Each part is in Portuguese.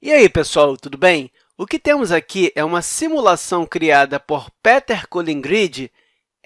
E aí, pessoal, tudo bem? O que temos aqui é uma simulação criada por Peter Collingrid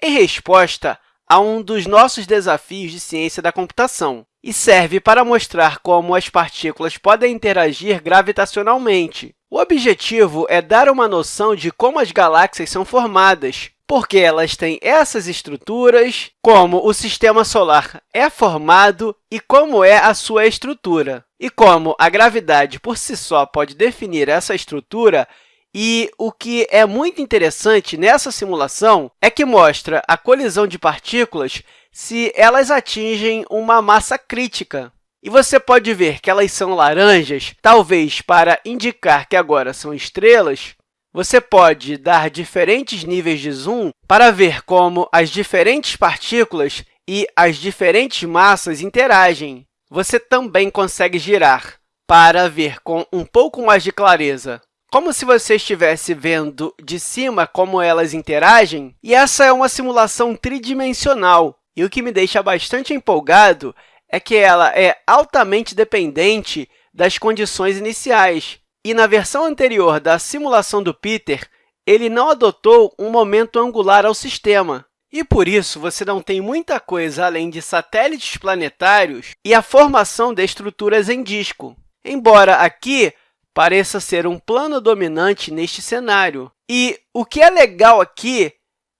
em resposta a um dos nossos desafios de ciência da computação e serve para mostrar como as partículas podem interagir gravitacionalmente. O objetivo é dar uma noção de como as galáxias são formadas, porque elas têm essas estruturas, como o Sistema Solar é formado e como é a sua estrutura. E como a gravidade, por si só, pode definir essa estrutura, e o que é muito interessante nessa simulação é que mostra a colisão de partículas se elas atingem uma massa crítica. E você pode ver que elas são laranjas, talvez para indicar que agora são estrelas, você pode dar diferentes níveis de zoom para ver como as diferentes partículas e as diferentes massas interagem. Você também consegue girar para ver com um pouco mais de clareza, como se você estivesse vendo de cima como elas interagem. E essa é uma simulação tridimensional, e o que me deixa bastante empolgado é que ela é altamente dependente das condições iniciais. E na versão anterior da simulação do Peter, ele não adotou um momento angular ao sistema. E, por isso, você não tem muita coisa além de satélites planetários e a formação de estruturas em disco, embora aqui pareça ser um plano dominante neste cenário. E o que é legal aqui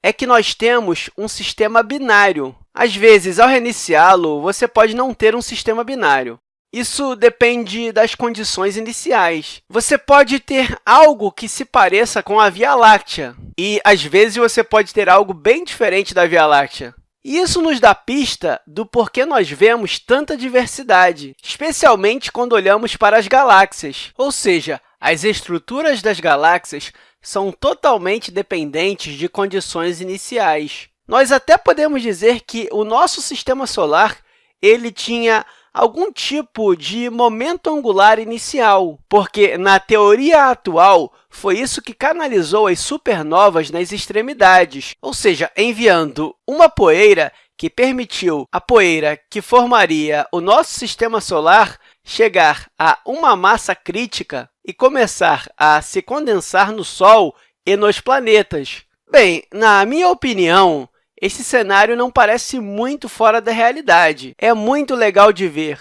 é que nós temos um sistema binário. Às vezes, ao reiniciá-lo, você pode não ter um sistema binário. Isso depende das condições iniciais. Você pode ter algo que se pareça com a Via Láctea, e, às vezes, você pode ter algo bem diferente da Via Láctea. Isso nos dá pista do porquê nós vemos tanta diversidade, especialmente quando olhamos para as galáxias, ou seja, as estruturas das galáxias são totalmente dependentes de condições iniciais. Nós até podemos dizer que o nosso Sistema Solar ele tinha algum tipo de momento angular inicial, porque, na teoria atual, foi isso que canalizou as supernovas nas extremidades, ou seja, enviando uma poeira que permitiu a poeira que formaria o nosso Sistema Solar chegar a uma massa crítica e começar a se condensar no Sol e nos planetas. Bem, na minha opinião, esse cenário não parece muito fora da realidade. É muito legal de ver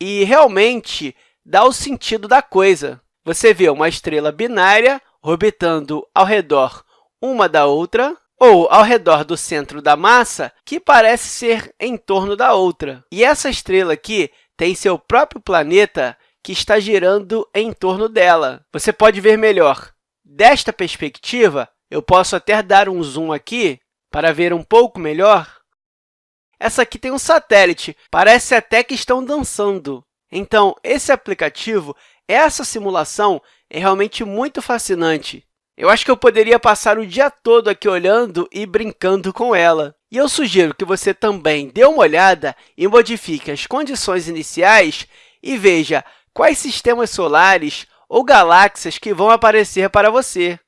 e, realmente, dá o sentido da coisa. Você vê uma estrela binária orbitando ao redor uma da outra, ou ao redor do centro da massa, que parece ser em torno da outra. E essa estrela aqui tem seu próprio planeta que está girando em torno dela. Você pode ver melhor. Desta perspectiva, eu posso até dar um zoom aqui para ver um pouco melhor, essa aqui tem um satélite, parece até que estão dançando. Então, esse aplicativo, essa simulação, é realmente muito fascinante. Eu acho que eu poderia passar o dia todo aqui olhando e brincando com ela. E eu sugiro que você também dê uma olhada e modifique as condições iniciais e veja quais sistemas solares ou galáxias que vão aparecer para você.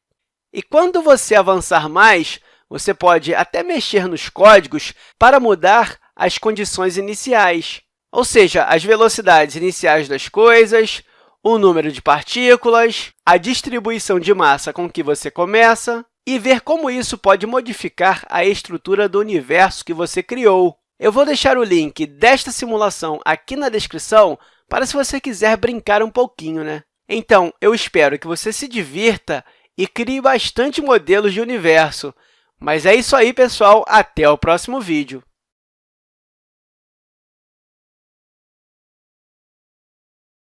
E quando você avançar mais, você pode até mexer nos códigos para mudar as condições iniciais, ou seja, as velocidades iniciais das coisas, o número de partículas, a distribuição de massa com que você começa e ver como isso pode modificar a estrutura do universo que você criou. Eu vou deixar o link desta simulação aqui na descrição para se você quiser brincar um pouquinho. Né? Então, eu espero que você se divirta e crie bastante modelos de universo. Mas é isso aí, pessoal. Até o próximo vídeo.